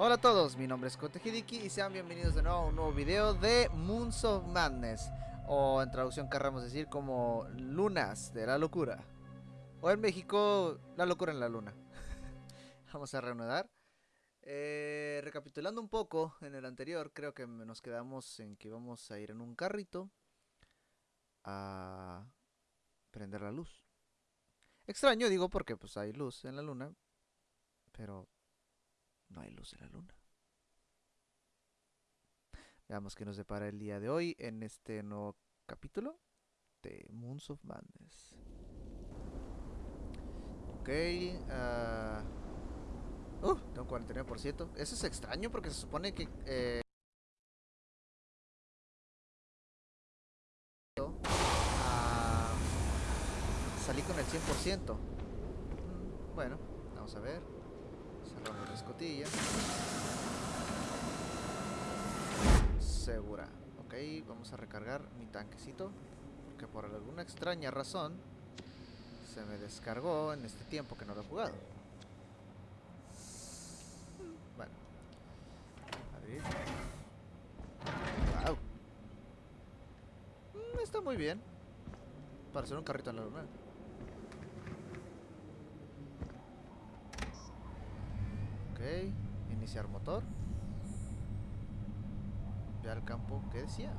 Hola a todos, mi nombre es Kote Hidiki y sean bienvenidos de nuevo a un nuevo video de Moons of Madness o en traducción querramos decir como Lunas de la Locura o en México La Locura en la Luna. Vamos a reanudar. Eh, Recapitulando un poco en el anterior creo que nos quedamos en que íbamos a ir en un carrito a prender la luz. Extraño digo porque pues hay luz en la luna pero no hay luz en la luna. Veamos qué nos depara el día de hoy en este nuevo capítulo de Moons of Madness. Ok. Uh, tengo 49%. Eso es extraño porque se supone que... Eh, salí con el 100%. Mm, bueno. Segura. Ok, vamos a recargar mi tanquecito. Porque por alguna extraña razón se me descargó en este tiempo que no lo he jugado. Bueno. Abrir. Wow. Mm, está muy bien. Para hacer un carrito en la luna. Ok, iniciar motor. Ve al campo, ¿qué decía?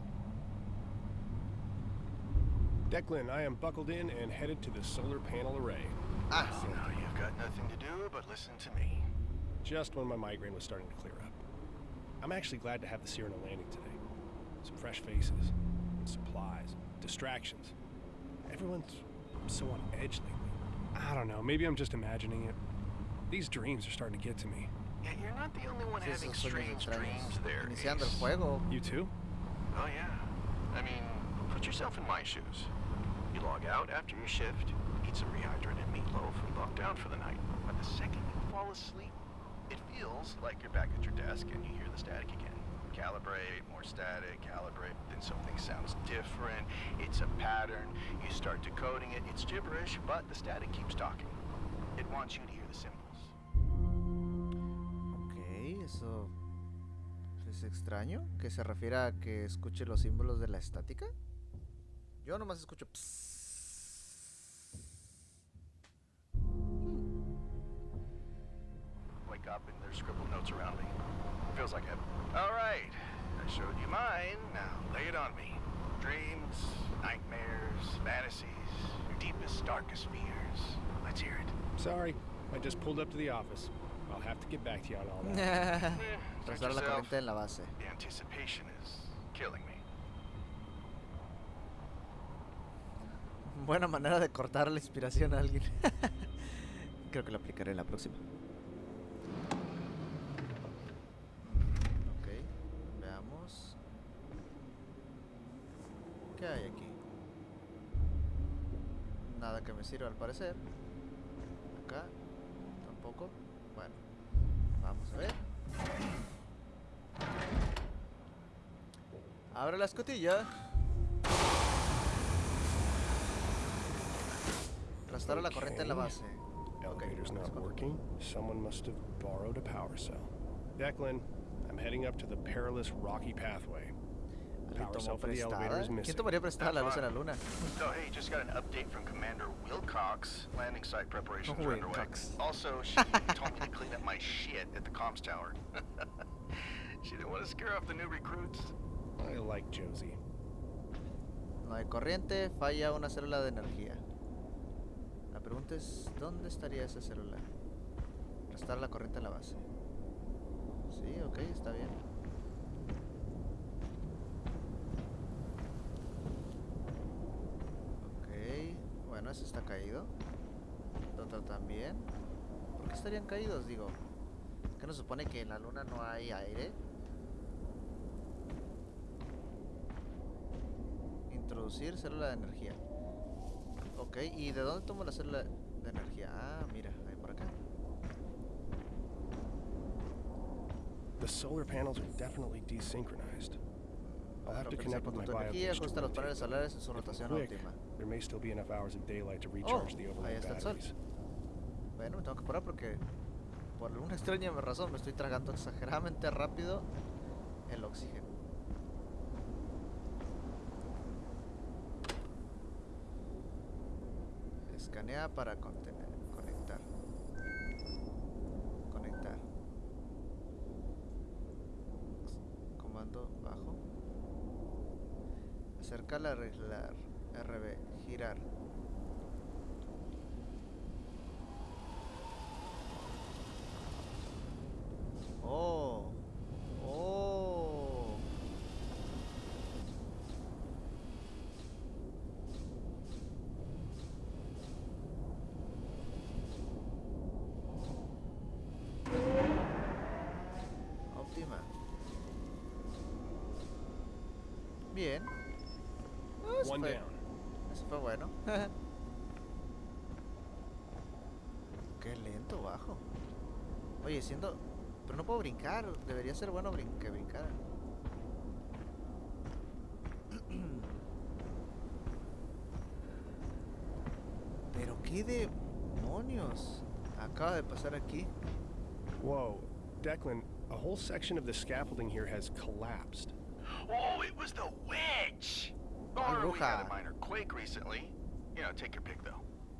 Declan, I am buckled in and headed to the solar panel array. Ah, Oh, sí. no, you've got nothing to do but listen to me. Just when my migraine was starting to clear up. I'm actually glad to have the Cyrano landing today. Some fresh faces, supplies, distractions. Everyone's so on edge lately. I don't know, maybe I'm just imagining it. These dreams are starting to get to me. Yeah, you're not the only one having strange dreams there. Iniciando el juego. You too? Oh, yeah. I mean, put yourself in my shoes. You log out after your shift, eat some rehydrated meatloaf, and bunk down for the night. But the second you fall asleep, it feels like you're back at your desk and you hear the static again. Calibrate, more static, calibrate, then something sounds different. It's a pattern. You start decoding it. It's gibberish, but the static keeps talking. It wants you es extraño. ¿Que se refiere a que escuche los símbolos de la estática? Yo nomás escucho psss. Wake up and there's scribbled notes around me. Feels like heaven. All right, I showed you mine. Now lay it on me. Dreams, nightmares, fantasies, your deepest, darkest fears. Let's hear it. Sorry, I just pulled up to the office. I'll have to get back to you on all that. La corriente en la base. The anticipation is killing me. Buena manera de cortar la inspiración a alguien. Creo que lo aplicaré en la próxima. Ok, veamos. ¿Qué hay aquí? Nada que me sirva al parecer. Acá tampoco. Bueno, vamos a ver. Abre la escotilla. Restaura la corriente en la base. Elevator's not working. Someone must have borrowed a power cell. Declan, I'm heading up to the perilous rocky pathway. Is ¿Quién tomaría prestada la luz en la luna? So, hey, just got an update from Commander Wilcox. Landing site preparations Oh, are underway. Also, she told me to clean up my shit at the comms tower. she didn't want to scare off the new recruits. I like Josie. No hay corriente, falla una célula de energía. La pregunta es, ¿dónde estaría esa célula? Restaurar la corriente en la base. Sí, ok, está bien. Ok, bueno, ese está caído. El otro también. ¿Por qué estarían caídos? Digo, ¿qué nos supone que en la luna no hay aire? Introducir célula de energía. Ok, ¿y de dónde tomo la célula de energía? Ah, mira, ahí por acá. The solar panels are definitely desynchronized. I'll have to connect with my energía, ajusta los paneles solares en su rotación óptima. There may still be enough hours of daylight to recharge the ahí overload está el sol. batteries. Bueno, me tengo que parar porque por alguna extraña razón me estoy tragando exageradamente rápido el oxígeno. Escanea para contener, conectar. Conectar. Comando bajo. Acercar la arreglar. Girar. Oh. Oh. Óptima. Bien. One down. Fue bueno. Qué lento bajo. Oye, siendo... Pero no puedo brincar. Debería ser bueno brin que brincara. Pero qué demonios acaba de pasar aquí. Whoa, Declan, a whole section of the scaffolding here has collapsed. Oh, it was the witch! Ay, bruja.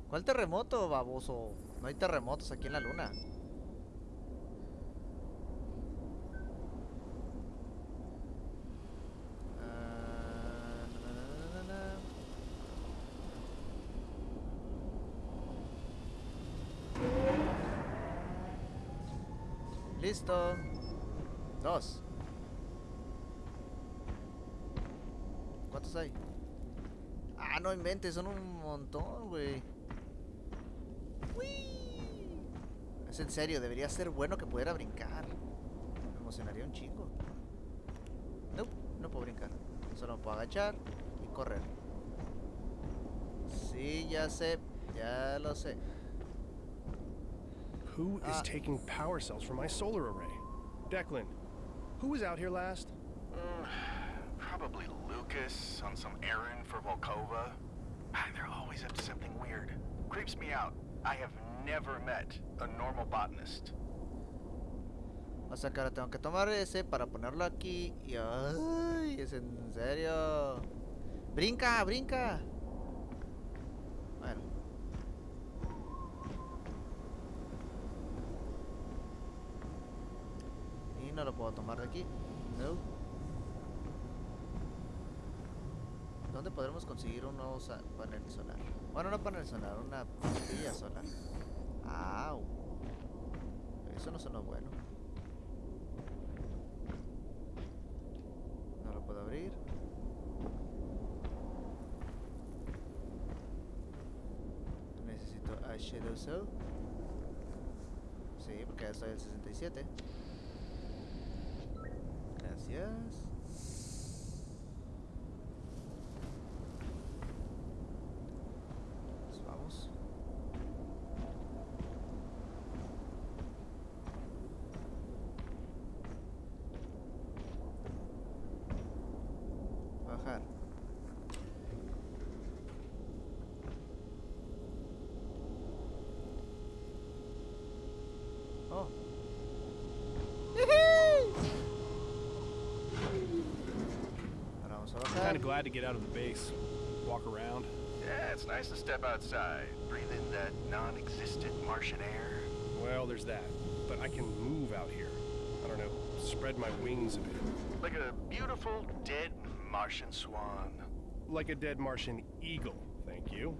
¿Cuál terremoto, baboso? No hay terremotos aquí en la luna. Ah. Listo. Dos. ¿Cuántos hay? Ah, no inventes, son un montón, güey. Es en serio, debería ser bueno que pudiera brincar. Me emocionaría un chingo. No, no puedo brincar. Solo puedo agachar y correr. Sí, ya sé. Ya lo sé. Who is Ah. taking power cells from my solar array? Declan, who was out here last? Lucas on some errand for Volkova. Ah, They're always up to something weird. Creeps me out. I have never met a normal botanist. O sea ahora tengo que tomar ese para ponerlo aquí y... ¡Ay! ¿Es en serio? ¡Brinca! ¡Brinca! Bueno. Y no lo puedo tomar de aquí. No. ¿Dónde podremos conseguir un nuevo panel solar? Bueno, no panel solar, una pastilla solar. ¡Au! Eso no sonó bueno. No lo puedo abrir. Necesito a Shadow Soul. Sí, porque ya estoy al 67. Gracias. Ahora vamos a I'm kind of glad to get out of the base, walk around. Yeah, it's nice to step outside, breathe in that non-existent Martian air. Well, there's that. But I can move out here. I don't know, spread my wings a bit. Like a beautiful dead Martian swan. Like a dead Martian eagle, thank you.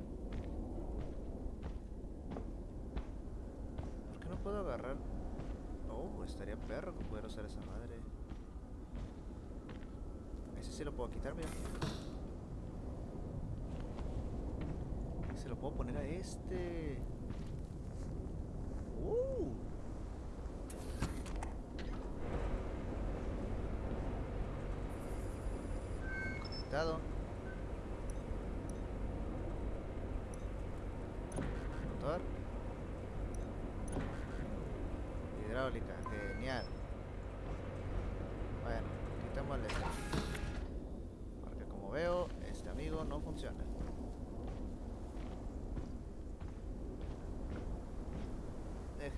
¿Por qué no puedo agarrar? Oh, estaría perro que pudiera usar esa madre. Ese sí lo puedo quitar, mira. Se lo puedo poner a este. Uh. Conectado.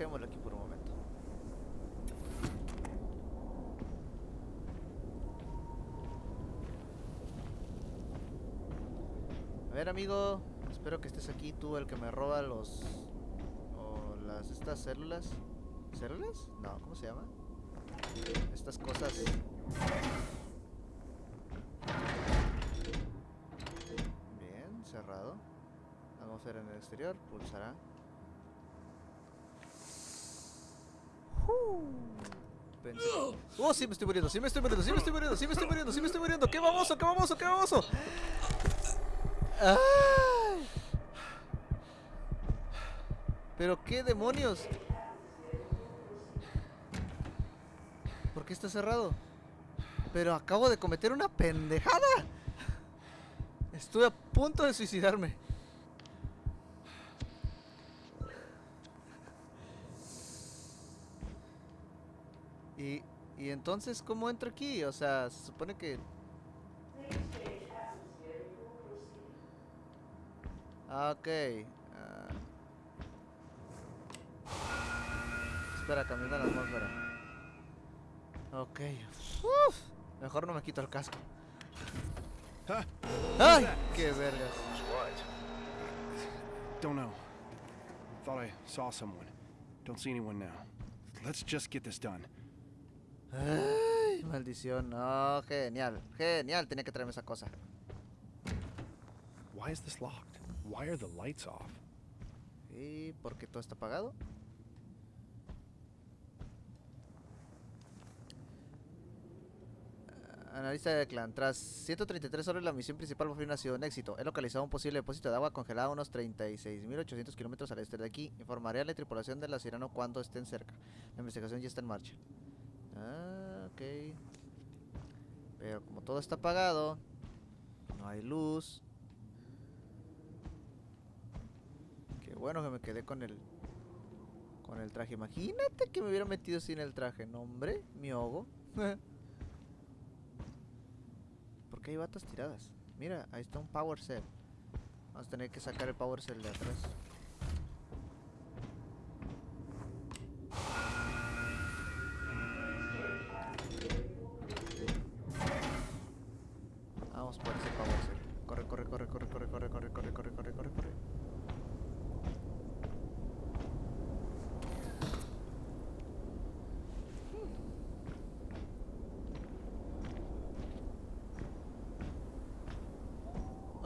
dejémoslo aquí por un momento. A ver, amigo. Espero que estés aquí, tú el que me roba los... O las... estas células. ¿Células? No, ¿cómo se llama? Estas cosas... Bien, cerrado. Atmósfera en el exterior, pulsará. Oh, sí me estoy muriendo, sí me estoy muriendo, sí me estoy muriendo, sí me estoy muriendo, sí me estoy muriendo. ¡Qué baboso, qué baboso, qué baboso! ¿Pero qué demonios? ¿Por qué está cerrado? Pero acabo de cometer una pendejada. Estuve a punto de suicidarme. Entonces, ¿cómo entro aquí? O sea, se supone que... Ah, ok. ah. Espera, cambiando la atmósfera. Ok. Uf, mejor no me quito el casco. ¡Ay! ¡Qué vergas! Don't know. Thought I saw someone. Don't see anyone now. Let's just get this done. Ay, maldición. No, genial. Genial, tenía que traerme esa cosa. Why is this locked? Why are the lights off? ¿Y por qué todo está apagado? Analista de clan. Tras 133 horas, la misión principal por fin ha sido un éxito. He localizado un posible depósito de agua congelado a unos 36.800 kilómetros al este de aquí. Informaré a la tripulación de la Sirano cuando estén cerca. La investigación ya está en marcha. Ah, ok. Pero como todo está apagado, no hay luz. Qué bueno que me quedé con el con el traje. Imagínate que me hubiera metido sin el traje, no hombre, mi ahogo. ¿Por qué hay batas tiradas? Mira, ahí está un power cell. Vamos a tener que sacar el power cell de atrás.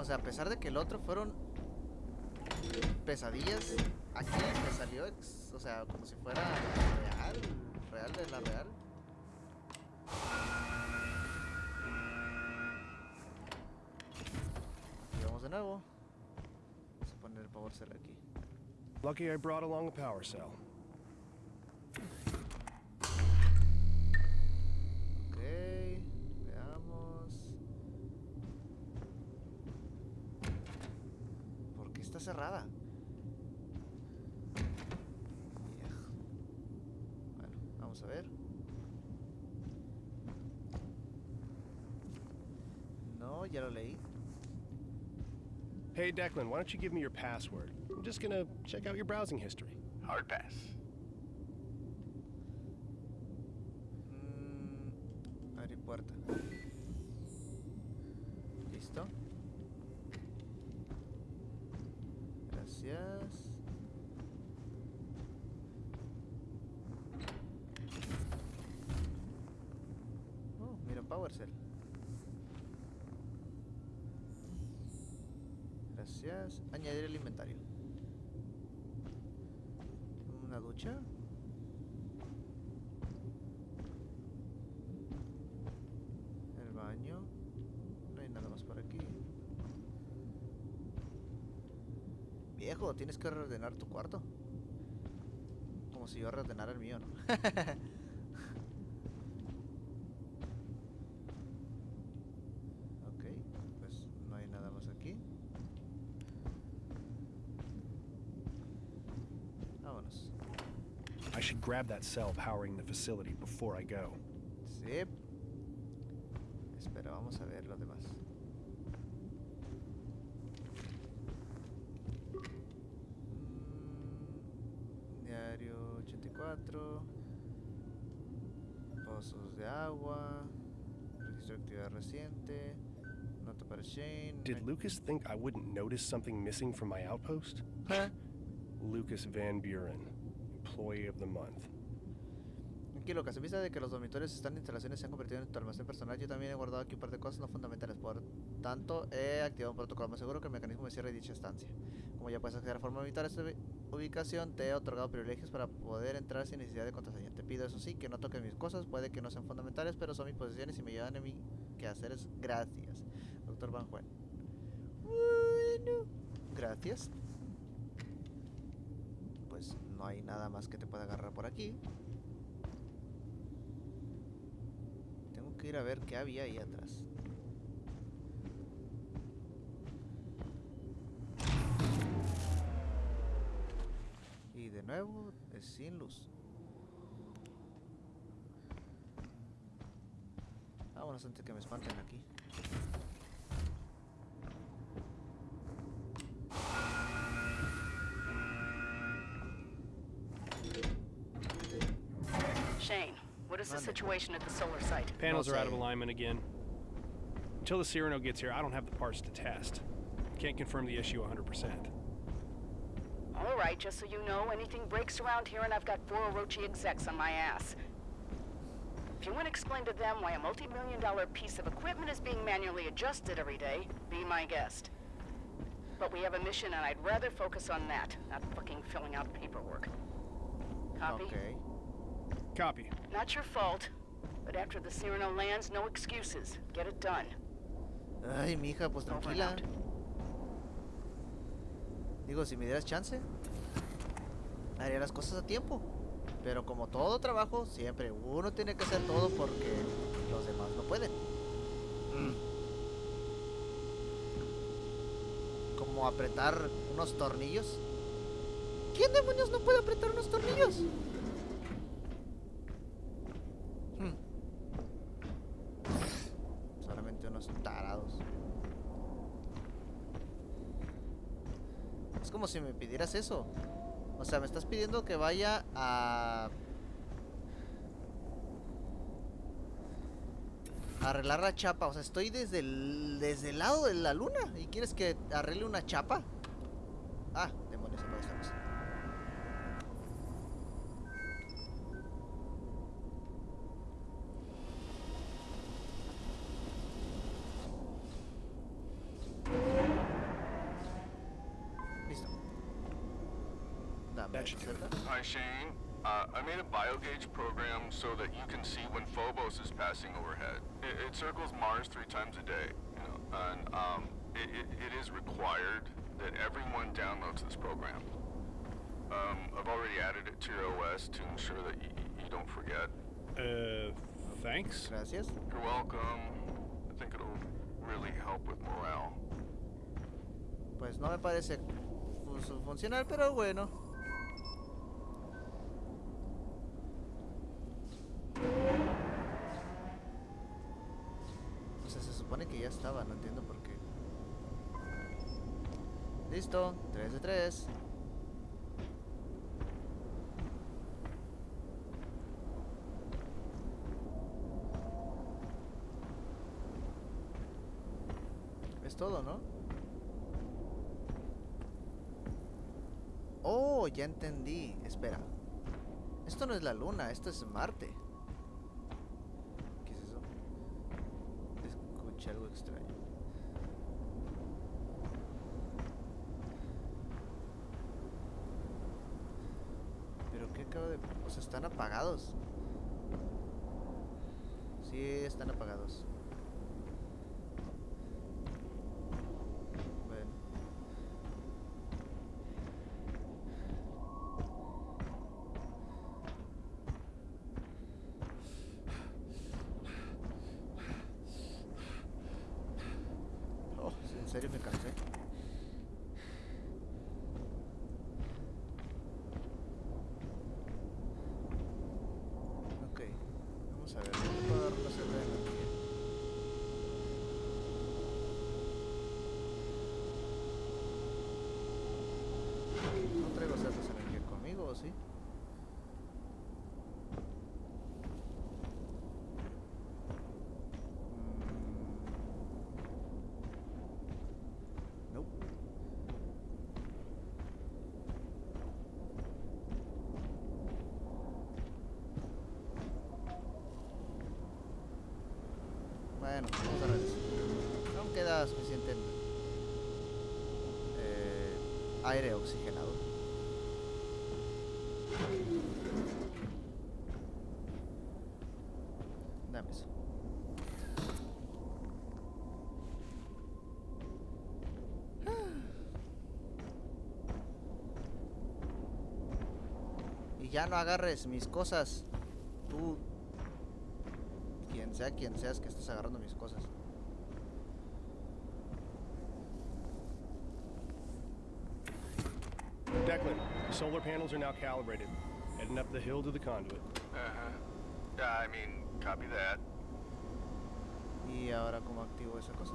Sea, a pesar de que el otro fueron pesadillas, aquí me salió, ex- o sea, como si fuera real, real de la real. Y vamos de nuevo. Vamos a poner el power cell aquí. Lucky I brought along a power cell. Cerrada? Bueno, vamos a ver. No, ya lo leí. Hey, Declan, why don't you give me your password? I'm just gonna check out your browsing history. Hard pass. El baño. No hay nada más por aquí. Viejo, tienes que reordenar tu cuarto. Como si yo reordenara el mío, ¿no? grab that cell powering the facility before I go. Sí. Espera, vamos a ver lo demás. Mm, diario 84. Pozos de agua. Registro de actividad reciente. No Tanto para Shane. Did Lucas think I wouldn't notice something missing from my outpost? Eh, Lucas Van Buren, Employee of the Month. Tranquilo, que se vista de que los dormitorios están en instalaciones se han convertido en tu almacén personal. Yo también he guardado aquí un par de cosas no fundamentales. Por tanto, he activado un protocolo más seguro que el mecanismo de cierre dicha estancia. Como ya puedes acceder de forma militar a esta ubi- ubicación, te he otorgado privilegios para poder entrar sin necesidad de contraseña. Te pido eso sí, que no toques mis cosas. Puede que no sean fundamentales, pero son mis posesiones y me llevan a mi quehaceres. Gracias. Doctor Van Juan. Bueno, gracias. Pues no hay nada más que te pueda agarrar por aquí. Tengo que ir a ver qué había ahí atrás. Y de nuevo es sin luz. Vámonos antes que me espanten aquí. Is the situation at the solar site? Panels are out of alignment again. Until the Cyrano gets here, I don't have the parts to test. Can't confirm the issue 100%. All right, just so you know, anything breaks around here and I've got four Orochi execs on my ass. If you want to explain to them why a multi-million dollar piece of equipment is being manually adjusted every day, be my guest. But we have a mission and I'd rather focus on that, not fucking filling out paperwork. Copy? Ok. Copy. Not your fault, but after the Cyrano lands, no excuses. Get it done. Ay, mija, pues tranquila. Digo, si me dieras chance, haría las cosas a tiempo. Pero como todo trabajo, siempre uno tiene que hacer todo porque los demás no pueden. Como apretar unos tornillos. ¿Quién demonios no puede apretar unos tornillos? Hmm. Solamente unos tarados. Es como pidieras eso. O sea, me estás pidiendo que vaya a... arreglar la chapa. O sea, estoy desde desde el lado de la luna. ¿Y quieres que arregle una chapa? Dame That should it. Hi, Shane. Uh, I made a biogauge program so that you can see when Phobos is passing overhead. It, it circles Mars three times a day, you know, and um, it, it, it is required that everyone downloads this program. Um, I've already added it to your OS to ensure that you, you don't forget. Uh, thanks? Gracias. You're welcome. I think it'll really help with morale. Pues no me parece fu- funcional, pero bueno. Estaba, no entiendo por qué. Listo, 3 de 3. Es todo, ¿no? Oh, ya entendí. Espera. Esto no es la luna, esto es Marte. ¿Qué es eso? Escuché algo extraño. ¿Pero qué acaba de...? O sea, están Sí, están apagados. Oh, en serio me cansé. No traigo cerdos energía conmigo, ¿o sí? Mm. Bueno, vamos a regresar. Aún queda suficiente aire oxigenado. Dame eso. Y ya no agarres mis cosas. Tú. Quien sea, quien seas que estés agarrando mis cosas. Declan, the solar panels are now calibrated. Heading up the hill to the conduit. Uh-huh. Yeah, I mean, copy that. Y ahora, ¿cómo activo esa cosa?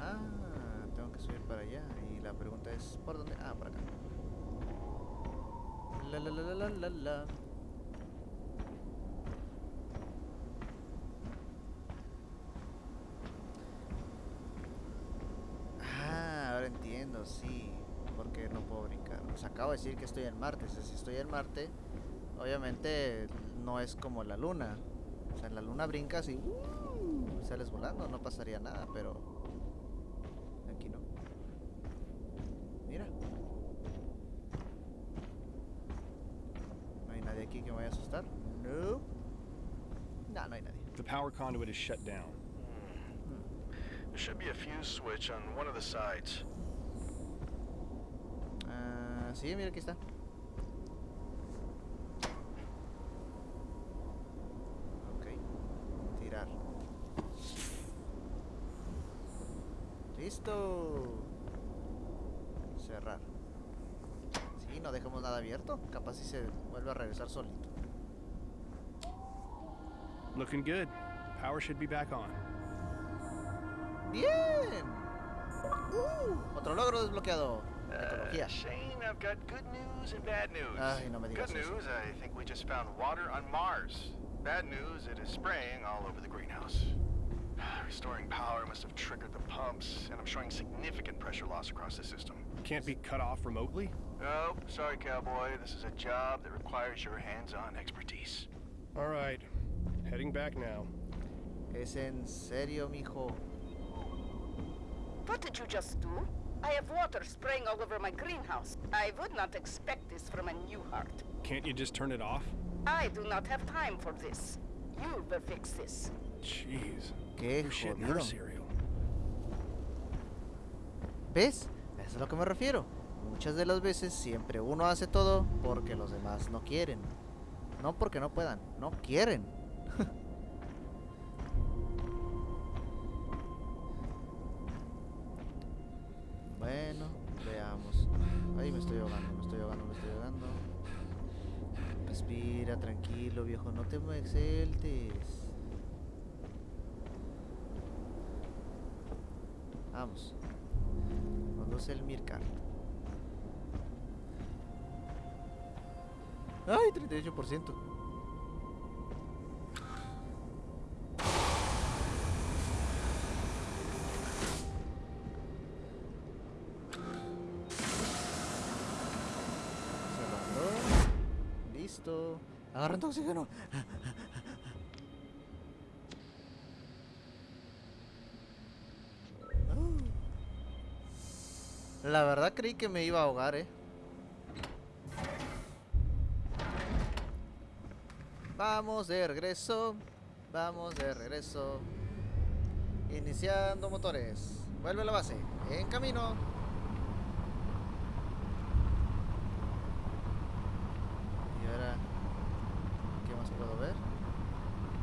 Ah, tengo que subir para allá. Y la pregunta es, ¿por dónde? Ah, por acá. La la la la la la la. Ah, ahora entiendo, sí. Porque no puedo Os acabo de decir que estoy en Marte. O sea, si estoy en Marte, obviamente no es como la Luna. O sea, en la Luna brincas y ¡uh! sales volando, no pasaría nada, pero aquí no. Mira. No hay nadie aquí que me vaya a asustar. No. No, no hay nadie. The power conduit is shut down. There should be a fuse switch on one of the sides. Ah, sí, mira, aquí está. Ok. Tirar. Listo. Cerrar. Sí, no dejamos nada abierto. Capaz si se vuelve a regresar solito. Looking good. Power should be back on. ¡Bien! Uh, otro logro desbloqueado. Uh, Ecología. Shane, I've got good news and bad news. Ah, Ay, no me digas good eso. news, I think we just found water on Mars. Bad news, it is spraying all over the greenhouse. Restoring power must have triggered the pumps, and I'm showing significant pressure loss across the system. Can't be cut off remotely? Oh, sorry, cowboy. This is a job that requires your hands-on expertise. All right. Heading back now. Es en serio, mijo. What did you just do? I have water spraying all over my greenhouse. I would not expect this from a new heart. Can't you just turn it off? I do not have time for this. You will fix this. Jeez. Qué jodido. cereal? ¿Ves? Eso es a lo que me refiero. Muchas de las veces siempre uno hace todo porque los demás no quieren. No porque no puedan, no quieren. Te me exceltes. Vamos. Conduce el Mircar. ¡Ay! 38%. Agarrando oxígeno. La verdad creí que me iba a ahogar, eh. Vamos de regreso. Vamos de regreso. Iniciando motores. Vuelve a la base. En camino. Y ahora, ¿qué más puedo ver?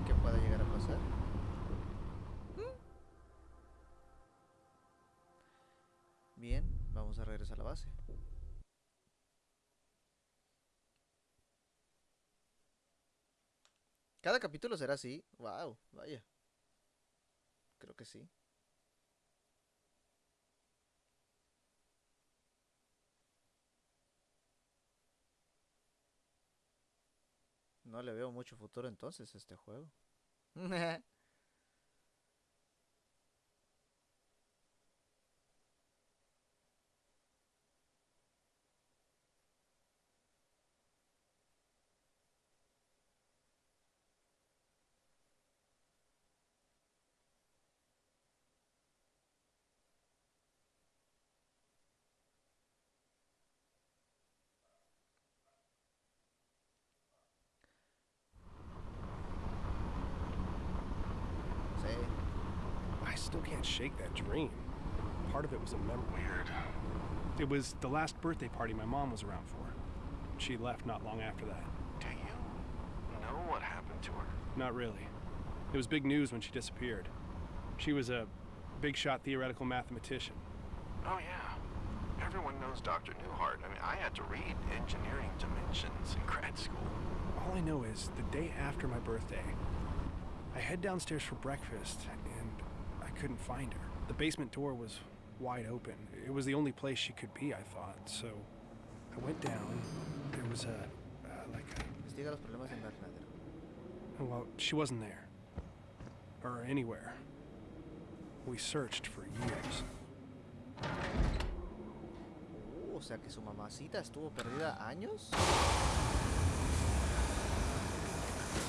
¿Qué puede llegar a pasar? Bien, vamos a regresar a la base. Cada capítulo será así. Wow, vaya. Creo que sí. No le veo mucho futuro entonces a este juego. still can't shake that dream. Part of it was a memory. Weird. It was the last birthday party my mom was around for. She left not long after that. Do you know what happened to her? Not really. It was big news when she disappeared. She was a big shot theoretical mathematician. Oh, yeah. Everyone knows Dr. Newhart. I mean, I had to read Engineering Dimensions in grad school. All I know is the day after my birthday, I head downstairs for breakfast couldn't find her. The basement door was wide open. It was the only place she could be, I thought. So I went down. There was a, uh, like a, Investiga los problemas en Invernadero. well, she wasn't there. Or anywhere. We searched for years. Uh, o sea que su mamacita estuvo perdida años.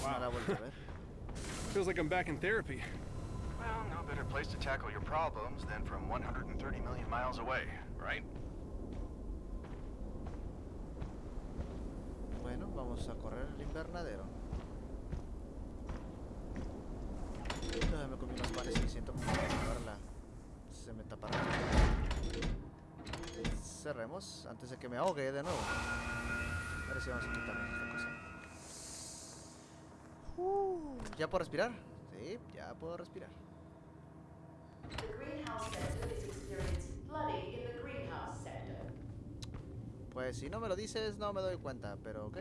No la a ver. Feels like I'm back in therapy. Well, no better place to tackle your problems than from 130 million miles away, right? Bueno, vamos a correr el invernadero. Ya me comí unos panes y siento como que ahora la... se me tapa la Cerremos antes de que me ahogue de nuevo. Ahora sí vamos a quitar esta cosa. Uh, ¿Ya puedo respirar? Sí, ya puedo respirar. The greenhouse sector is experiencing flooding in the greenhouse sector. Pues si no me lo dices, no me doy cuenta, pero ok.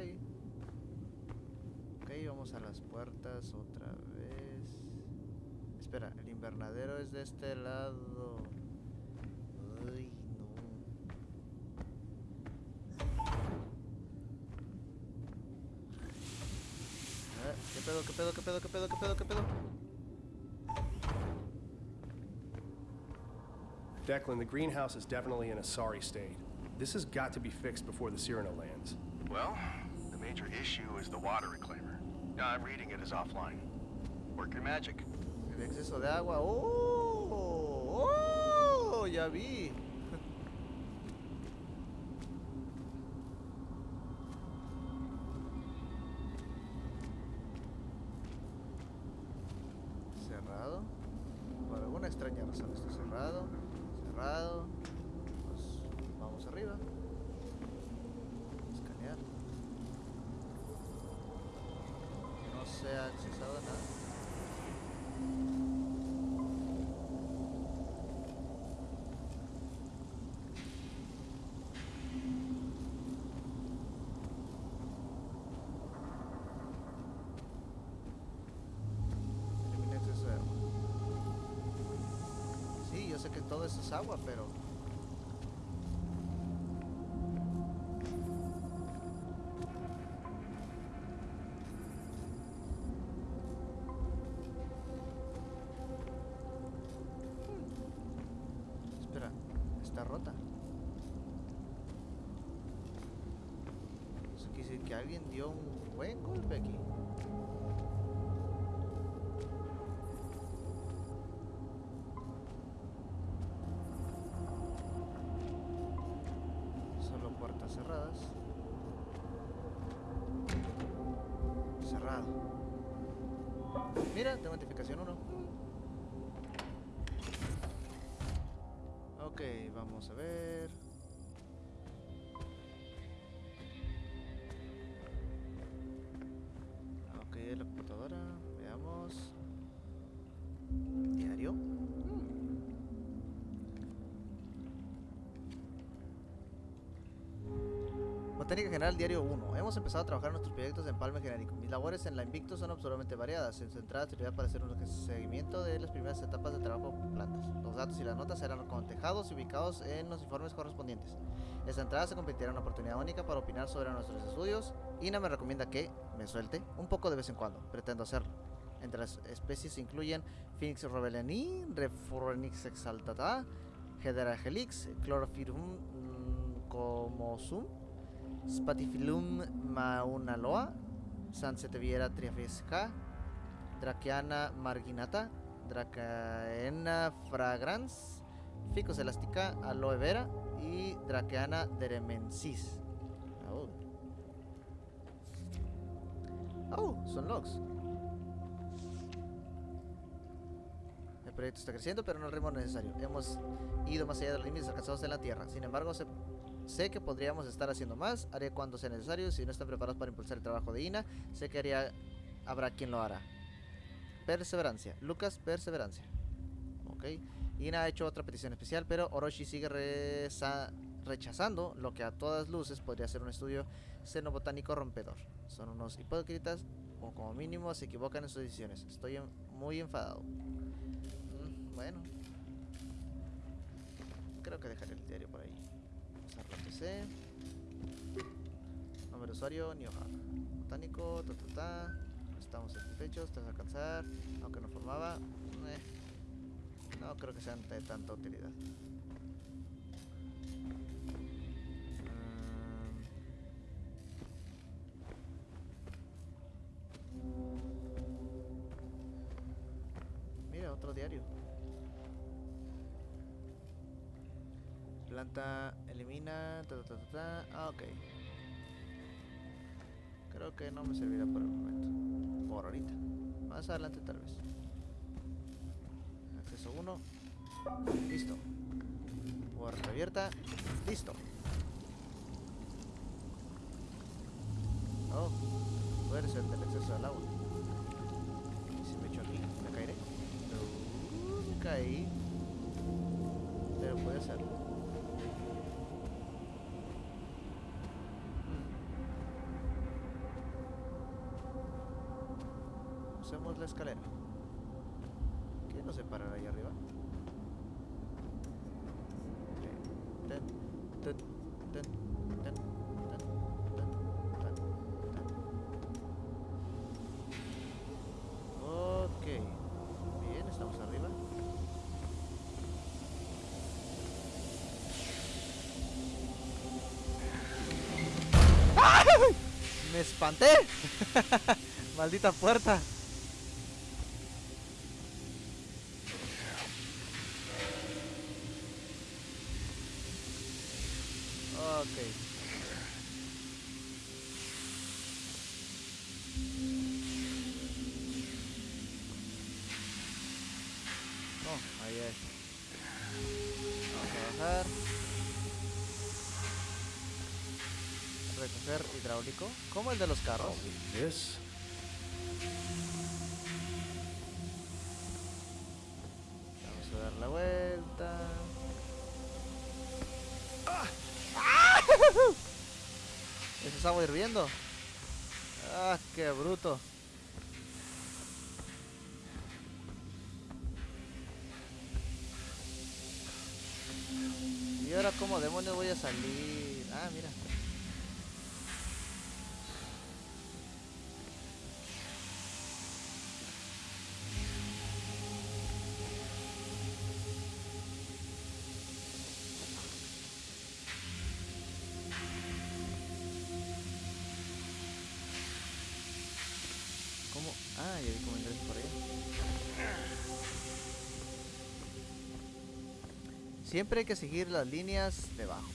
Ok, vamos a las puertas otra vez. Espera, el invernadero es de este lado. Uy, no. ¿Qué pedo, qué pedo, qué pedo, qué pedo, qué pedo, qué pedo? Declan, the greenhouse is definitely in a sorry state. This has got to be fixed before the Cyrano lands. Well, the major issue is the water reclaimer. Now I'm reading it as offline. Work your magic. El exceso de agua. ¡Oh! ¡Oh! Ya vi. Es agua, pero... Espera, está rota. Eso quiere decir que alguien dio un buen golpe aquí. Mira, tengo notificación 1. Ok, vamos a ver. Ok, la computadora. Veamos. Diario. Botánica General Diario 1. Hemos empezado a trabajar nuestros proyectos de empalme genérico. Mis labores en la Invictus son absolutamente variadas. En centrada actividad para hacer un seguimiento de las primeras etapas de trabajo con plantas. Los datos y las notas serán cotejados y ubicados en los informes correspondientes. Esta entrada se convertirá en una oportunidad única para opinar sobre nuestros estudios. Ina me recomienda que me suelte un poco de vez en cuando. Pretendo hacerlo. Entre las especies se incluyen Phoenix rebellani, Refurenix exaltata, Hedera helix, Chlorophyllum mm, comosum, Spatifilum maunaloa, Sanseteviera triafesca, Draceana marginata, Dracaena fragrans, Ficus elastica, Aloe vera y Draceana deremensis. Oh. Oh, son logs. proyecto está creciendo, pero no al ritmo necesario. Hemos ido más allá de los límites alcanzados en la Tierra. Sin embargo, sé, sé que podríamos estar haciendo más. Haré cuando sea necesario. Si no están preparados para impulsar el trabajo de Ina, sé que habrá quien lo hará. Perseverancia. Lucas, perseverancia. Ok. Ina ha hecho otra petición especial, pero Orochi sigue rechazando lo que a todas luces podría ser un estudio xenobotánico rompedor. Son unos hipócritas o como mínimo se equivocan en sus decisiones. Estoy en- muy enfadado. Mm, bueno. Creo que dejaré el diario por ahí. Nombre de usuario, Nioha. Botánico, ta ta ta. Estamos satisfechos tras alcanzar. Aunque no formaba. eh, no creo que sean de tanta utilidad. Mm. Mira, otro diario. Planta elimina. Ta, ta, ta. Ah, ok. Creo que no me servirá por el momento. Por ahorita. Más adelante tal vez. Acceso 1. Listo. Puerta abierta. Listo. Oh, puede ser del exceso del agua. ¿Y si me echo aquí? ¿Me caeré? Me caí. Pero puede ser. la escalera. ¿Qué nos separan ahí arriba? Ok. Bien, estamos arriba. ¡Me espanté! ¡Maldita puerta! Ahí es. Vamos a bajar. Recoger hidráulico. Como el de los carros. Vamos a dar la vuelta. Eso es agua hirviendo. Ah, qué bruto. Demonios voy a salir? Ah, mira. Siempre hay que seguir las líneas debajo.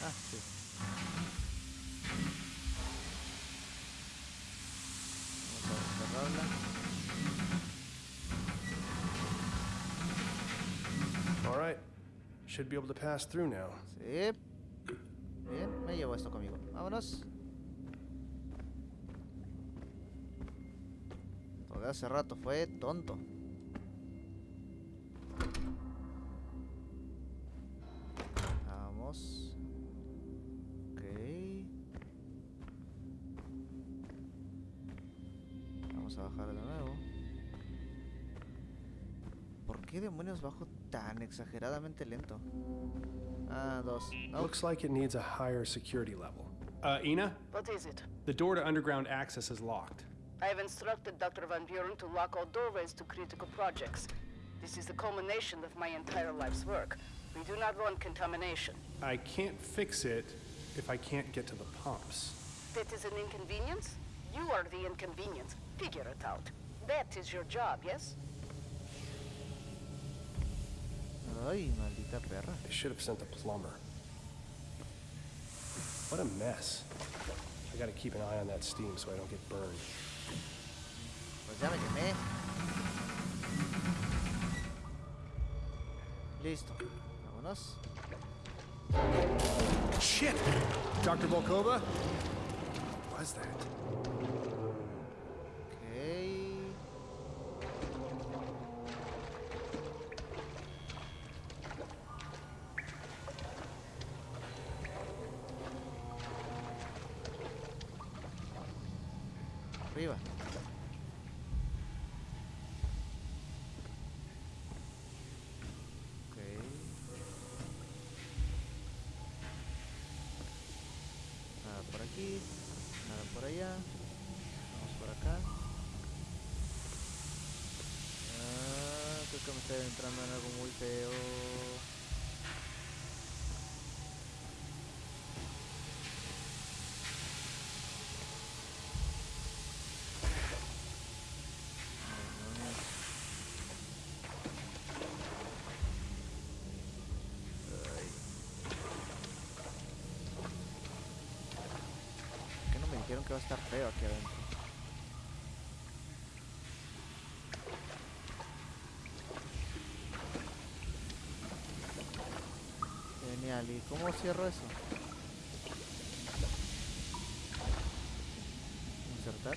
Ah, sí. Vamos a cerrarla. All right. Should be able to pass through now. Sí. Bien, me llevo esto conmigo. Vámonos. Lo de hace rato fue tonto. Vamos. Ok. Vamos a bajar de nuevo. ¿Por qué demonios bajo tan exageradamente lento? Ah, dos. Looks like it needs a higher security level. Uh, Ina, What is it? the door to underground access is locked. I have instructed Dr. Van Buren to lock all doorways to critical projects. This is the culmination of my entire life's work. We do not want contamination. I can't fix it if I can't get to the pumps. That is an inconvenience? You are the inconvenience. Figure it out. That is your job, yes? Ay, maldita perra. They should have sent a plumber. What a mess. I gotta keep an eye on that steam so I don't get burned. Pues ya me. Listo. Vámonos. Shit! Dr. Volkova? What was that? ¿Por qué no me dijeron que va a estar feo aquí adentro? Genial, ¿y cómo cierro eso? Insertar.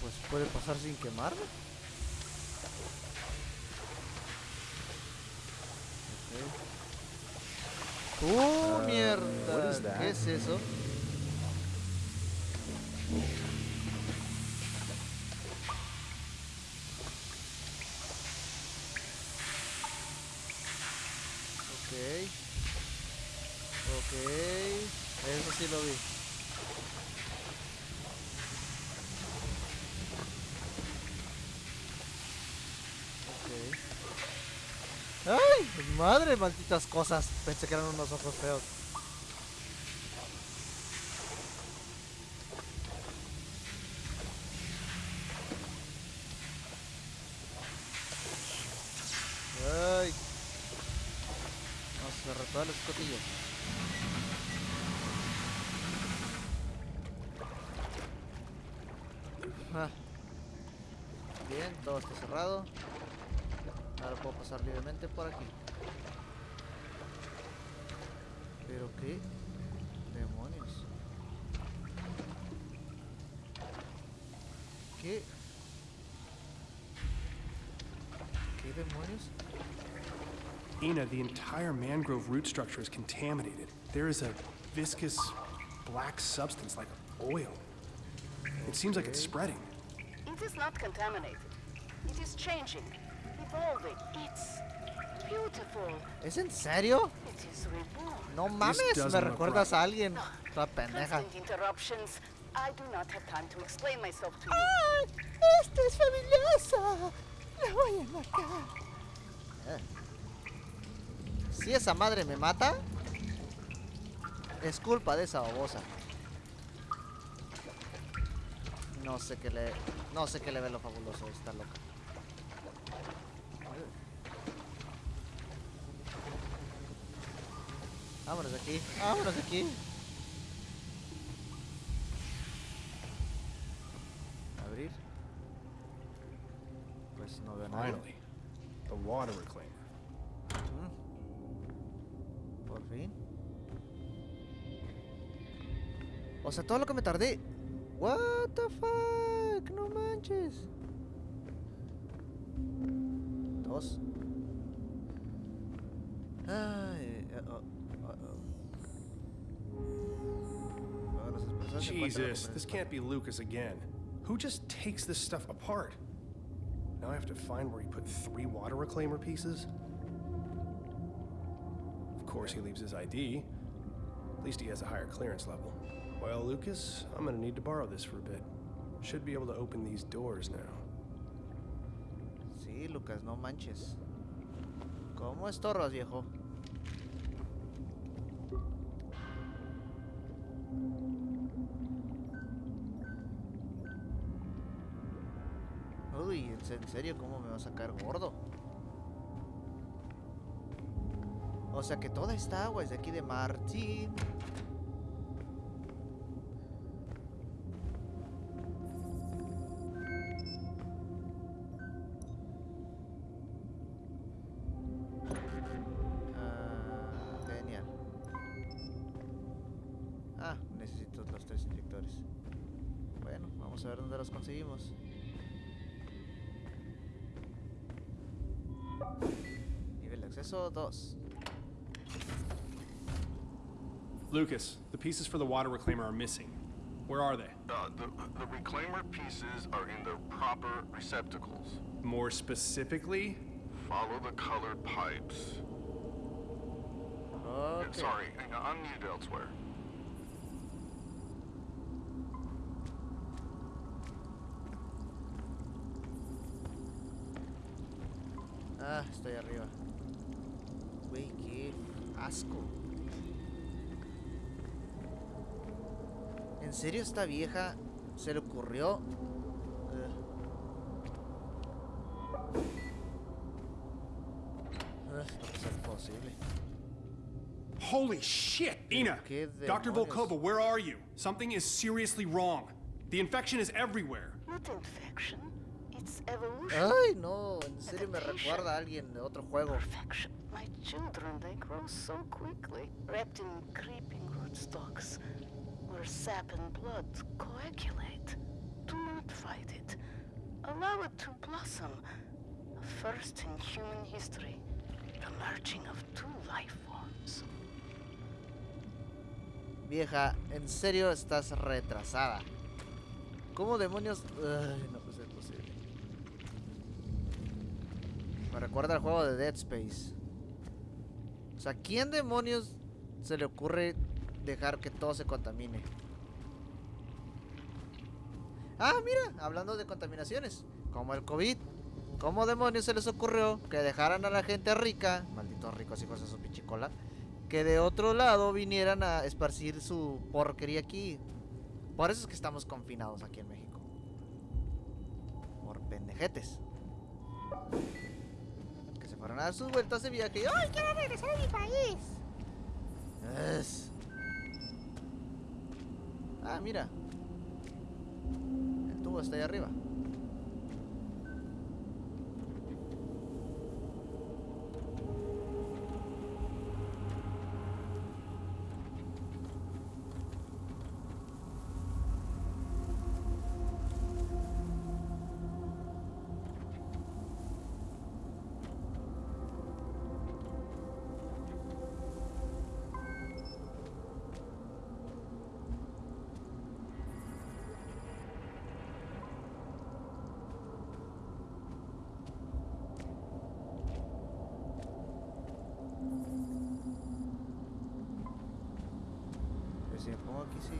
Pues puede pasar sin quemarme. Ok. ¡Uh, mierda! is that? ¿Qué es eso? Ok. Ok. Eso sí lo vi. Ok. ¡Ay! ¡Madre! Malditas cosas. Pensé que eran unos ojos feos. Qué demonios. ¿Qué? ¿Qué demonios? Ina, the entire mangrove root structure is contaminated. There is a viscous black substance like oil. It seems like it's spreading. It is not contaminated. It is changing, evolving. It's beautiful. ¿Es en serio? It is reborn. No mames, me recuerdas right. a alguien. Toda pendeja. Constant interruptions. I do not have time to explain myself to you. ¡Ay! ¡Esta es fabulosa! ¡La voy a marcar! Si esa madre me mata, es culpa de esa babosa. No sé qué le... No sé qué le ve lo fabuloso, está loca. Vámonos de aquí, vámonos de aquí. Abrir. Pues no veo nada. Finally, the water reclaimer. Mm. Por fin. O sea, todo lo que me tardé. What the fuck? No manches. Dos. Ay, oh, oh. Jesus, this can't be Lucas again. Who just takes this stuff apart? Now I have to find where he put three water reclaimer pieces. Of course, he leaves his ID. At least he has a higher clearance level. Well, Lucas, I'm gonna need to borrow this for a bit. Should be able to open these doors now. Sí, Lucas, no manches. ¿Cómo estorras, viejo? En se- en serio, ¿cómo me va a sacar gordo? O sea que toda esta agua es de aquí de Martín. Lucas, the pieces for the water reclaimer are missing. Where are they? Uh, the, the reclaimer pieces are in their proper receptacles. More specifically, Follow the colored pipes. Uh, Ok. Sorry, I'm needed elsewhere. Ah, estoy arriba. Güey, qué asco. ¿En serio esta vieja se le ocurrió? Ugh. Ugh, no puede ser posible. Holy shit, Ina! ¿Qué Dr. Volkova, where are you? Something is seriously wrong. The infection is everywhere. Not infection. It's evolution. Ay, no, en serio me recuerda a alguien de otro juego. Perfection. My children, they grow so quickly, wrapped in creeping rootstocks, where sap and blood coagulate. Do not fight it. Allow it to blossom. First in human history. The merging of two life forms. Vieja, en serio estás retrasada. ¿Cómo demonios? Ay, no puede ser posible. Me recuerda al juego de Dead Space. O sea, ¿quién demonios se le ocurre dejar que todo se contamine? Ah, mira, hablando de contaminaciones, como el COVID. ¿Cómo demonios se les ocurrió que dejaran a la gente rica, malditos ricos hijos de su pichicola, que de otro lado vinieran a esparcir su porquería aquí? Por eso es que estamos confinados aquí en México. Por pendejetes. Que se fueron a dar sus vueltas de viaje y ¡Ay, quiero regresar a mi país! Es... Ah, mira. El tubo está ahí arriba. Aquí, sí.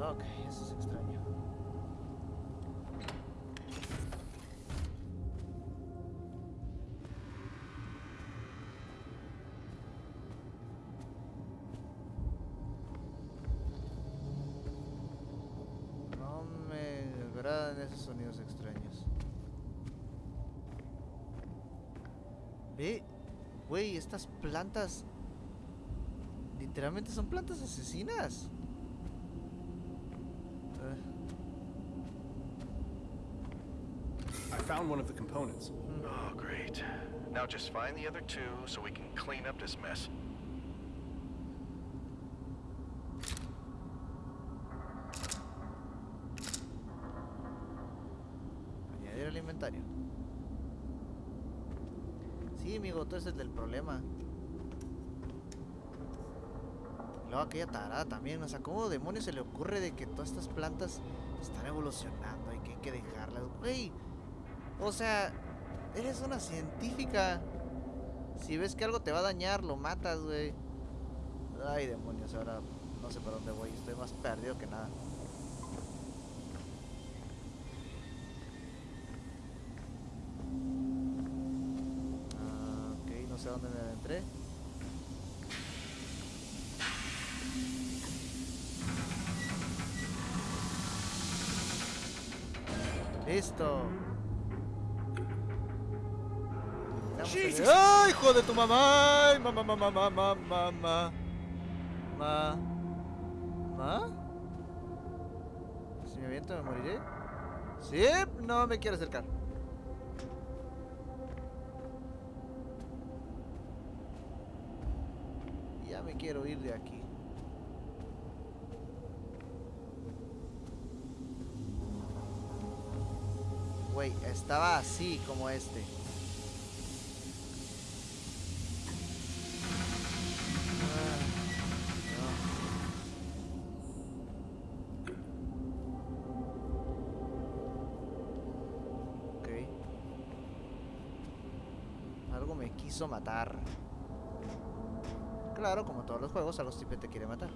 Ok, eso es extraño. No me agradan esos sonidos extraños. Ve, güey, estas plantas literalmente son plantas asesinas. Eh, I found one of the components. Oh, great. Now just find the other two so we can clean up this mess. añadir al inventario. Sí, amigo, tú ese es el problema. Y Luego aquella tarada también, o sea, ¿cómo demonios se le ocurre de que todas estas plantas están evolucionando y que hay que dejarlas? Güey, o sea, eres una científica. Si ves que algo te va a dañar, lo matas, güey. Ay, demonios, ahora no sé para dónde voy, estoy más perdido que nada. sé dónde me adentré. Listo. Jesus. ¡Ah, hijo de tu mamá! ¡Ay, mamá, mamá, mamá, mamá! ¿Ma? ¿Ma? Si me aviento me moriré. Sí, no me quiero acercar. Quiero ir de aquí. Güey, estaba así como este. Ah, matar. Claro, como todos los juegos, algo siempre te quiere matar.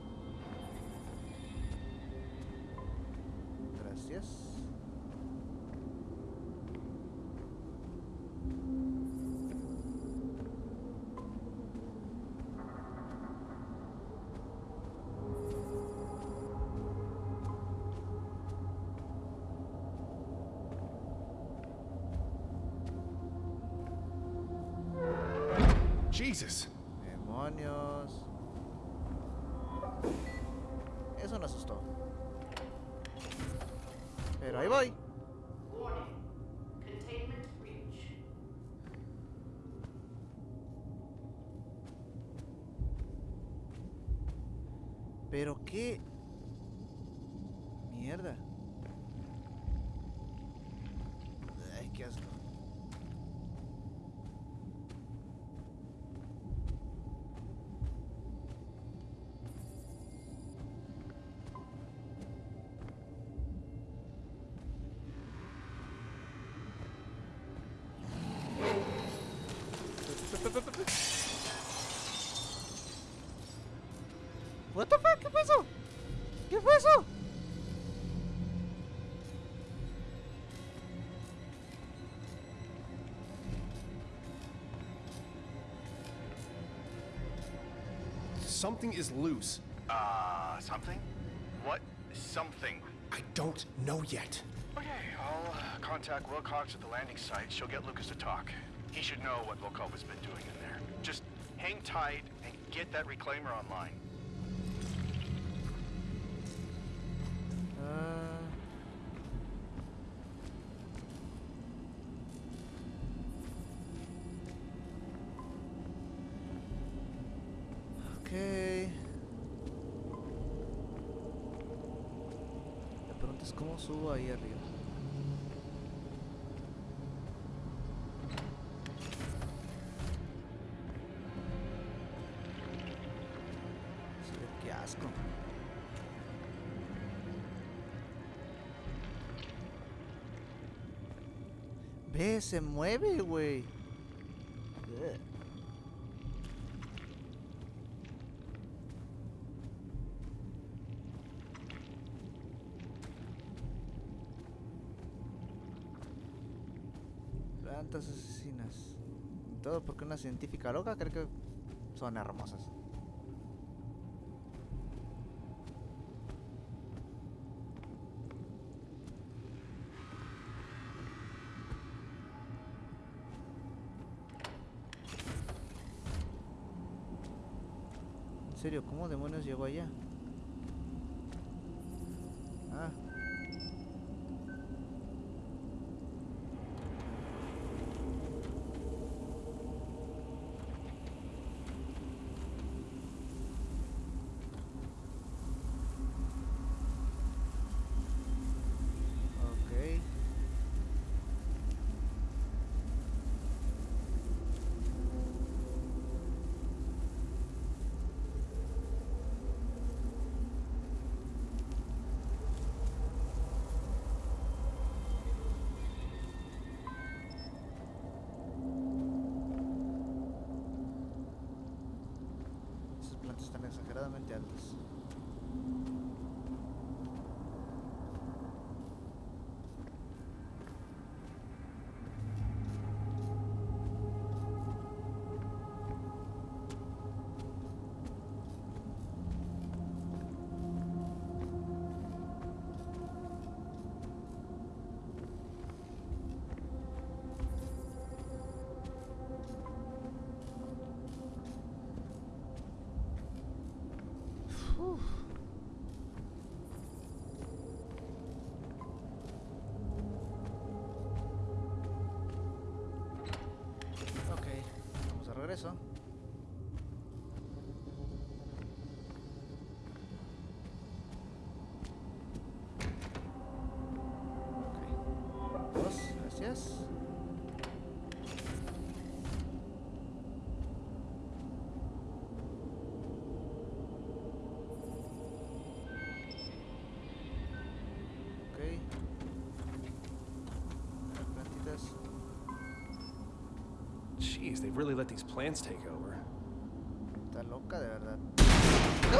¿Qué fue eso? Something is loose. Uh, something? What? Something. I don't know yet. Okay, I'll uh, contact Wilcox at the landing site. She'll get Lucas to talk. He should know what Volkov has been doing in there. Just hang tight and get that reclaimer online. La pregunta es cómo subo ahí arriba. Qué asco. Se mueve, güey. Ugh. Plantas asesinas. Porque una científica loca cree que son hermosas. En serio, ¿cómo demonios llegó allá? Ah. Ok. Plantas están exageradamente altas. Ok, vamos de regreso. Ok. Dos, gracias. Jeez, they've really let these plants take over. Está loca de verdad.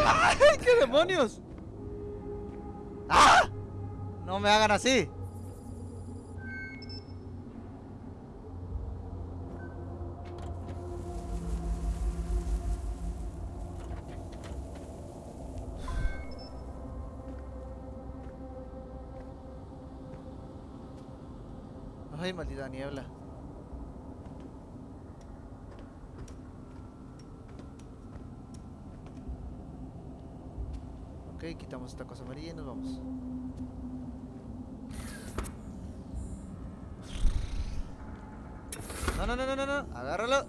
¡Ay, qué demonios! ¡Ah! No me hagan así. Ay, maldita niebla. Ok, quitamos esta cosa amarilla y nos vamos. No, no, no, no, no, no. Agárralo.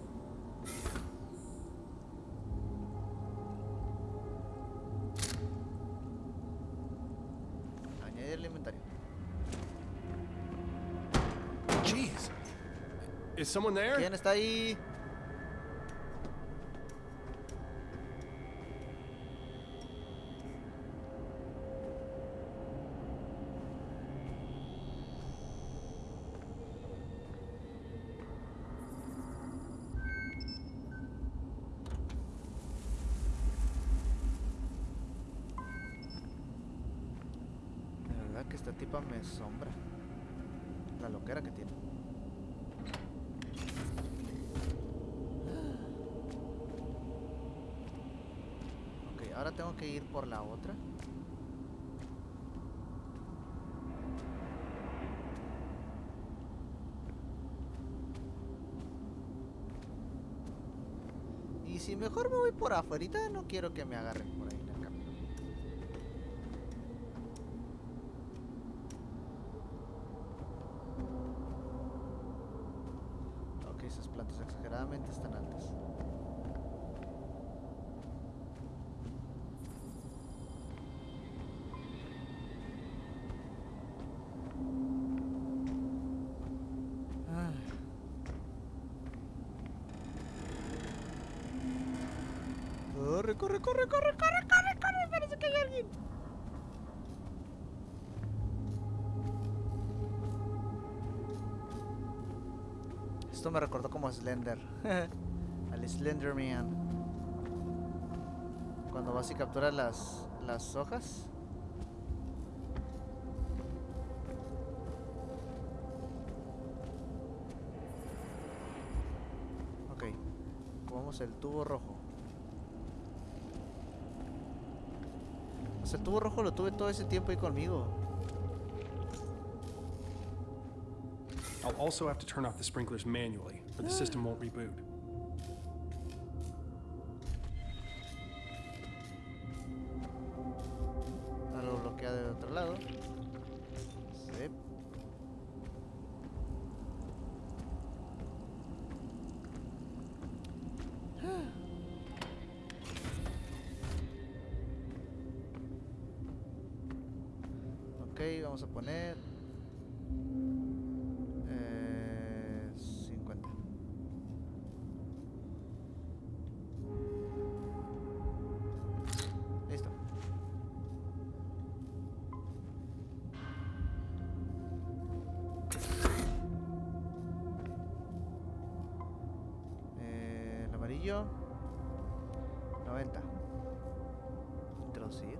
Añadir el inventario. Jeez. Is someone there? ¿Quién está ahí? De verdad que esta tipa me sombra. La loquera que tiene. Ok, ahora tengo que ir por la otra. Y si mejor me voy por afuera, no quiero que me agarren por ahí me recordó como Slender. Al Slenderman. Cuando vas y capturas las, las hojas. Ok. Comamos el tubo rojo. O sea, el tubo rojo lo tuve todo ese tiempo ahí conmigo. Also have to turn off the sprinklers manually, or the system won't reboot. Amarillo 90 introducir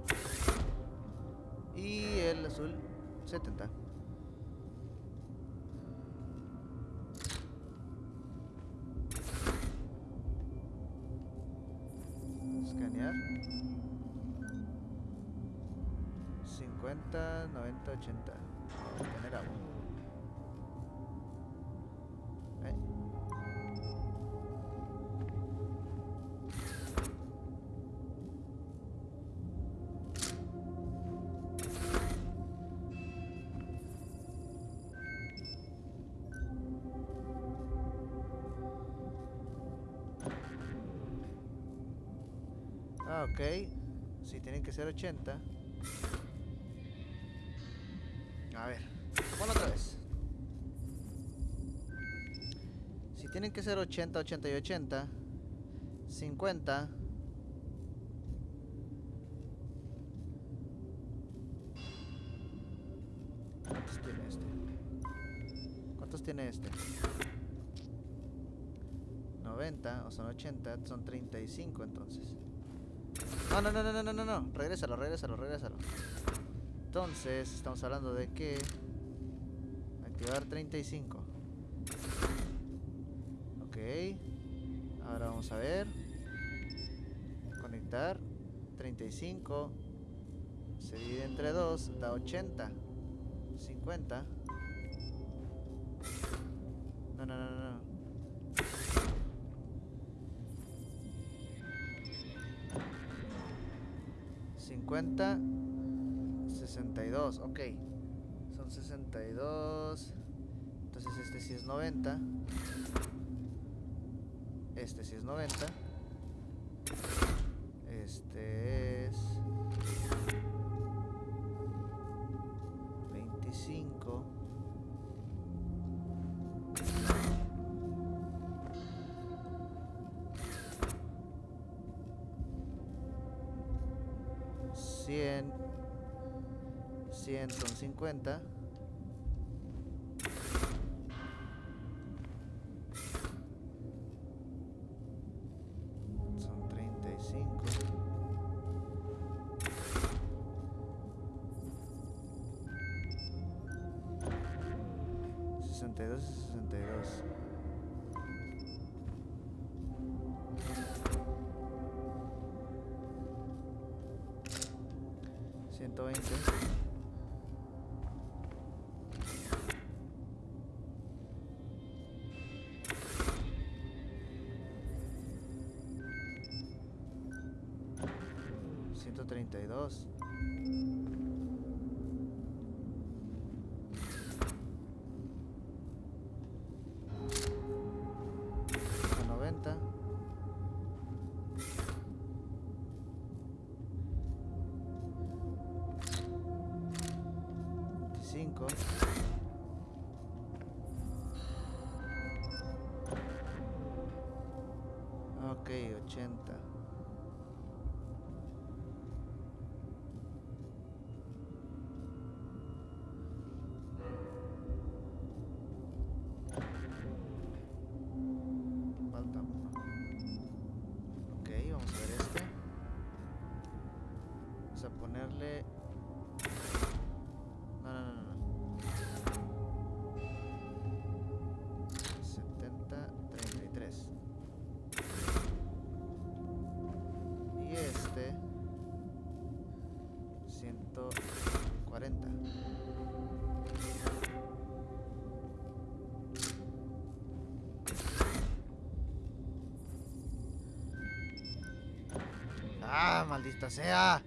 y el azul 70 escanear. 50 90 80 ok. Sí, tienen que ser 80. A ver, ponlo otra vez. Si tienen que ser 80, 80 y 80. 50. ¿Cuántos tiene este? ¿Cuántos tiene este? 90 o son 80, son 35 entonces. No, no, no, no, no, no, no. Regrésalo, regrésalo, regrésalo. Entonces, estamos hablando de que activar 35. Ok. Ahora vamos a ver. Conectar 35. Se divide entre 2, da 80. 50. No, no, no, no. 50 62, ok. Son 62. Entonces este sí es 90. Este sí es 90. Este es 25. 100, 150. Maldita sea!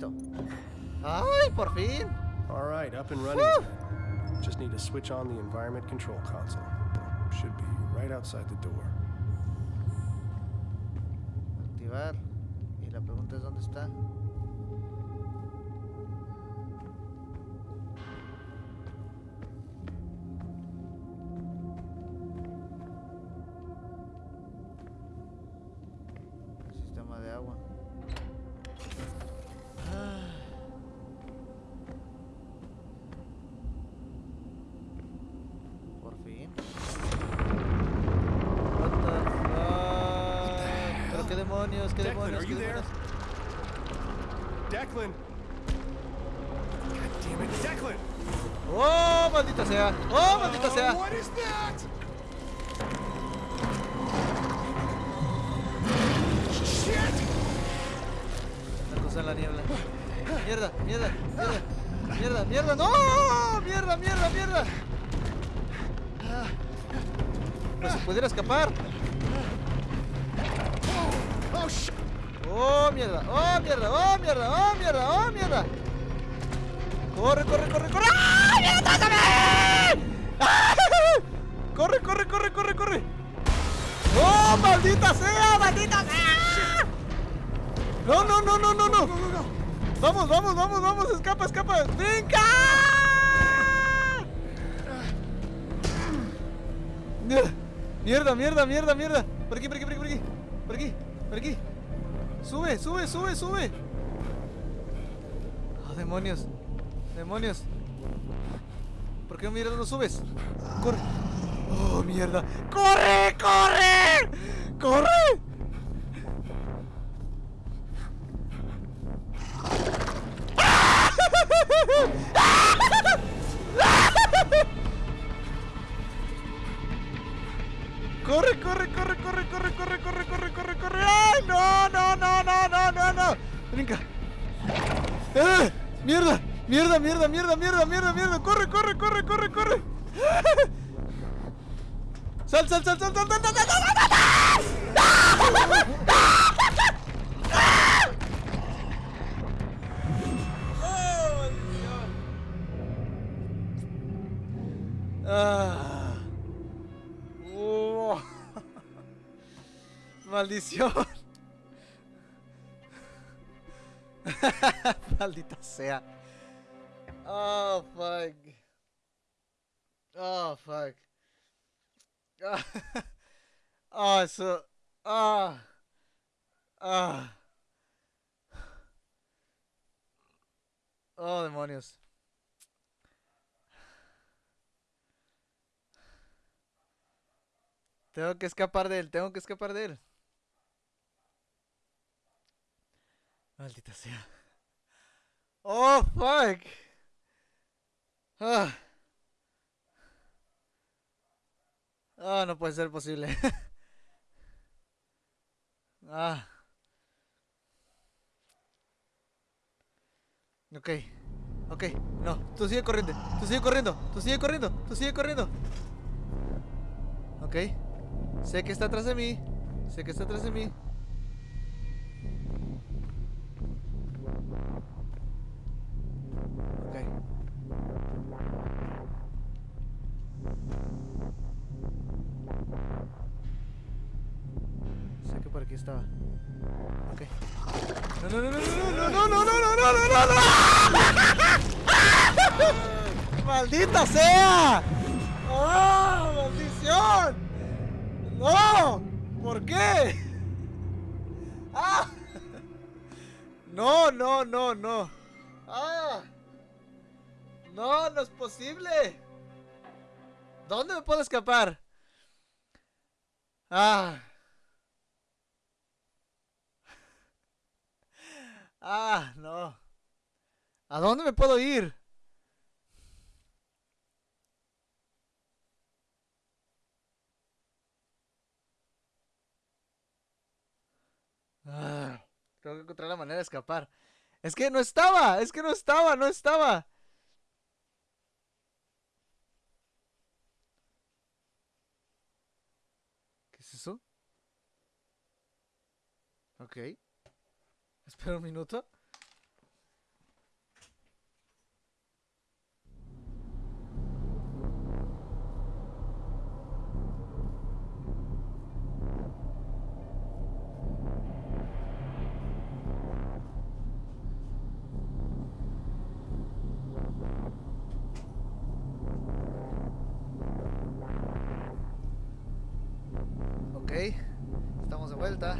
Listo. ¡Ay, por fin! All right, up and running. Just need to switch on the environment control console. Should be right outside the door. Activar. Y la pregunta es dónde está. Corre, corre, corre, corre. ¡Ah! ¡Ah! Corre, corre, corre, corre, corre. ¡Oh, maldita sea, maldita sea! No, no, no, no, no, no. Vamos, vamos, vamos, vamos, escapa, escapa. ¡Brinca! Mierda, mierda, mierda, mierda. Por aquí, por aquí, por aquí, por aquí. Por aquí, por aquí. Sube, sube, sube, sube. Oh, demonios. Demonios. ¿Por qué mierda no subes? Corre. Oh, mierda. ¡Corre, corre! ¡Corre! Corre, corre, corre, corre, corre, corre, corre, corre, corre, corre. ¡Ay, no, no, no, no, no, no, no! Brinca. ¡Eh! ¡Mierda! ¡Mierda, mierda, mierda, mierda, mierda, mierda! ¡Corre, corre, corre, corre, corre! ¡Sal, sal, sal, sal, sal, sal, sal, sal, sal. Ah. Oh. Maldición. Maldita sea. Oh, fuck. Oh, fuck. Oh, eso. Ah. Ah. Oh, demonios. Tengo que escapar de él, tengo que escapar de él. Maldita sea. Oh, fuck. Ah. Ah, no puede ser posible. ah. Ok. Ok. No, tú sigue corriendo. Tú sigue corriendo. Tú sigue corriendo. Tú sigue corriendo. Ok. Sé que está atrás de mí. Sé que está atrás de mí. Por aquí estaba. Ok. No, no, no, no, no, no, no, no, no, no, no, no, no. ¡Maldita sea! ¡Oh, maldición! ¡No! ¿Por qué? ¡Ah! No, no, no, no. ¡Ah! No, no es posible. ¿Dónde me puedo escapar? Ah. Ah, no. ¿A dónde me puedo ir? Ah, tengo que encontrar la manera de escapar. Es que no estaba, es que no estaba, no estaba. ¿Qué es eso? Ok. Espera un minuto. Ok, estamos de vuelta.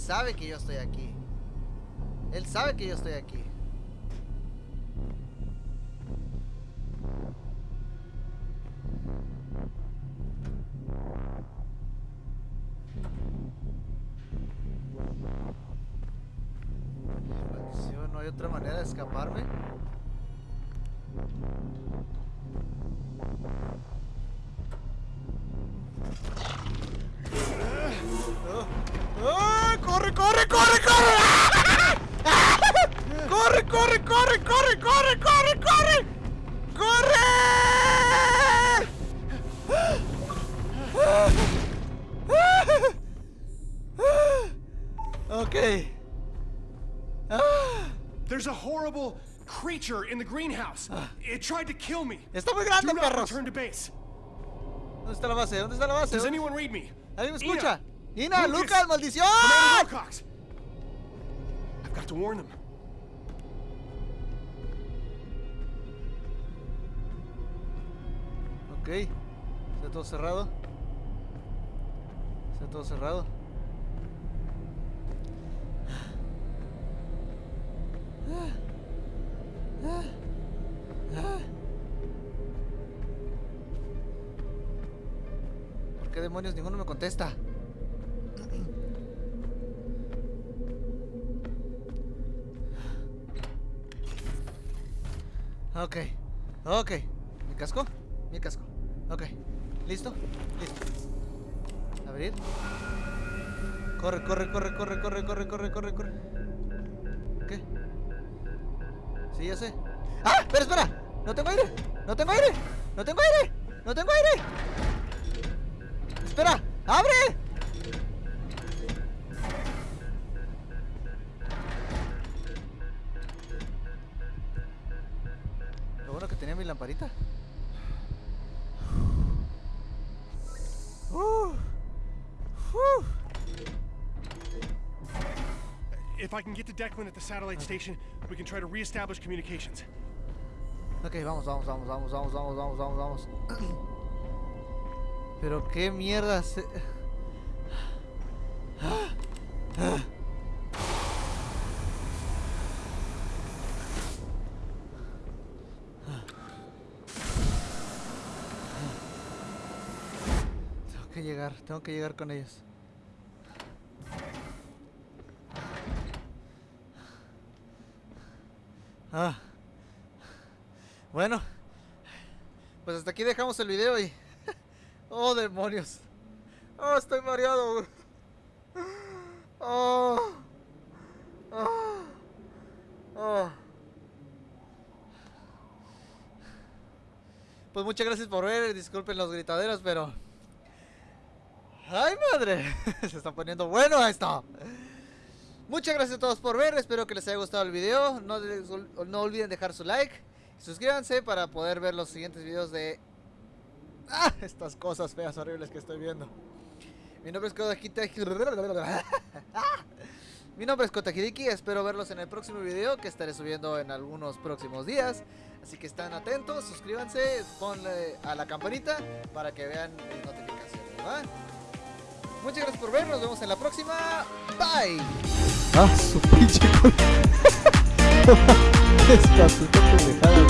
Sabe que yo estoy aquí. Él sabe que yo estoy aquí. Creature in the greenhouse. It tried to kill me. Está muy grande, perros. return to base. ¿Dónde está la base? ¿Dónde está la base? Does ¿Dónde- anyone read me? ¿Alguien me escucha? ¡Ina, Lucas, maldición! Wilcox. I've got to warn them. Ok. Está todo cerrado. Está todo cerrado. ¿Por qué demonios ninguno me contesta? Ok, ok. ¿Mi casco? Mi casco. Ok. ¿Listo? Listo. Abrir. Corre, corre, corre, corre, corre, corre, corre, corre, corre. ¿Qué? Ya sé. ¡Ah! ¡Espera, espera! ¡No tengo aire! ¡No tengo aire! ¡No tengo aire! ¡No tengo aire! ¡Espera! ¡Abre! Lo bueno que tenía mi lamparita. I can get to Declan at the satellite station, we can try to reestablish communications. Ok, vamos, vamos, vamos, vamos, vamos, vamos, vamos, vamos, vamos. Pero qué mierda se... Tengo que llegar, tengo que llegar con ellos. Ah. Bueno, pues hasta aquí dejamos el video y... ¡Oh, demonios! ¡Oh, estoy mareado! ¡Oh! ¡Oh! ¡Oh! Pues muchas gracias por ver, disculpen los gritaderos, pero... ¡Ay, madre! Se está poniendo bueno esto. Muchas gracias a todos por ver, espero que les haya gustado el video. No, no olviden dejar su like. Suscríbanse para poder ver los siguientes videos de... ¡Ah! Estas cosas feas, horribles que estoy viendo. Mi nombre es Kodakita... Mi nombre es Kotakiriki, espero verlos en el próximo video que estaré subiendo en algunos próximos días. Así que están atentos, suscríbanse, ponle a la campanita para que vean mis notificaciones, ¿va? Muchas gracias por ver, nos vemos en la próxima. Bye. Ah, su pinche puta pendejada.